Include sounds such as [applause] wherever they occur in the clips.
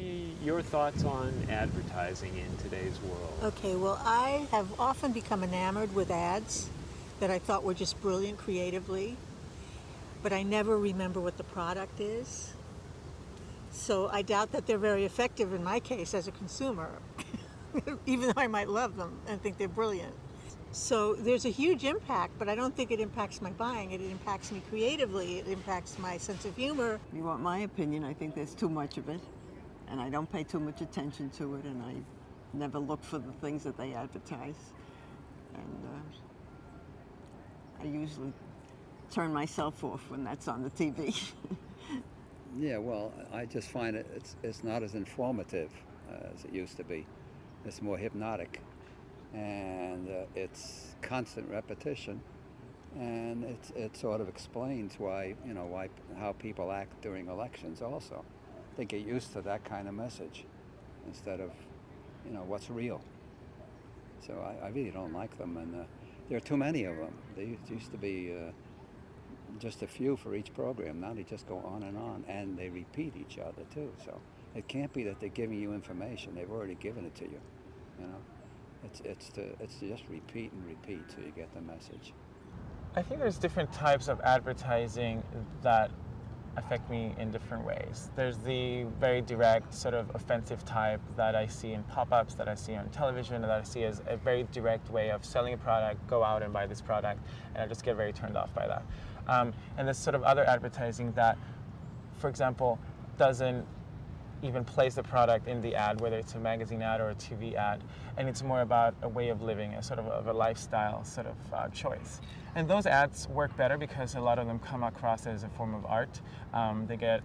me your thoughts on advertising in today's world. Okay, well, I have often become enamored with ads that I thought were just brilliant creatively, but I never remember what the product is. So I doubt that they're very effective in my case as a consumer, [laughs] even though I might love them and think they're brilliant. So there's a huge impact, but I don't think it impacts my buying. It impacts me creatively. It impacts my sense of humor. You want my opinion? I think there's too much of it, and I don't pay too much attention to it, and I never look for the things that they advertise. And uh, I usually turn myself off when that's on the TV. [laughs] yeah, well, I just find it it's, it's not as informative as it used to be. It's more hypnotic and uh, it's constant repetition and it, it sort of explains why you know why how people act during elections also they get used to that kind of message instead of you know what's real. So I, I really don't like them and uh, there are too many of them there used to be uh, just a few for each program. Now they just go on and on and they repeat each other too. So it can't be that they're giving you information. They've already given it to you you know? It's, it's, to, it's to just repeat and repeat till you get the message. I think there's different types of advertising that affect me in different ways. There's the very direct, sort of offensive type that I see in pop-ups, that I see on television, that I see as a very direct way of selling a product, go out and buy this product, and I just get very turned off by that. Um, and there's sort of other advertising that, for example, doesn't even place the product in the ad, whether it's a magazine ad or a TV ad, and it's more about a way of living, a sort of, of a lifestyle sort of uh, choice. And those ads work better because a lot of them come across as a form of art. Um, they get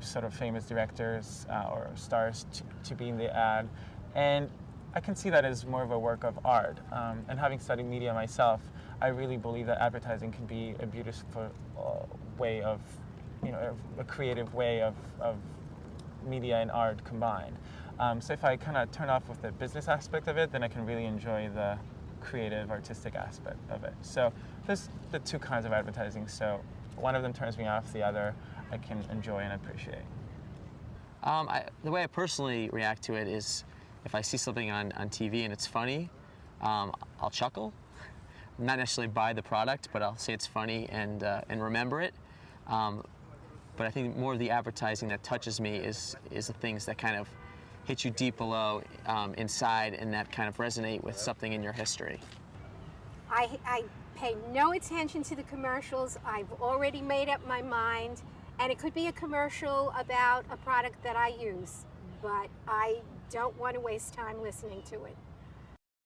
sort of famous directors uh, or stars to, to be in the ad, and I can see that as more of a work of art. Um, and having studied media myself, I really believe that advertising can be a beautiful uh, way of, you know, a creative way of, of media and art combined. Um, so if I kind of turn off with the business aspect of it, then I can really enjoy the creative, artistic aspect of it. So there's the two kinds of advertising. So one of them turns me off, the other I can enjoy and appreciate. Um, I, the way I personally react to it is if I see something on, on TV and it's funny, um, I'll chuckle. Not necessarily buy the product, but I'll say it's funny and, uh, and remember it. Um, but I think more of the advertising that touches me is, is the things that kind of hit you deep below um, inside and that kind of resonate with something in your history. I, I pay no attention to the commercials. I've already made up my mind. And it could be a commercial about a product that I use, but I don't want to waste time listening to it.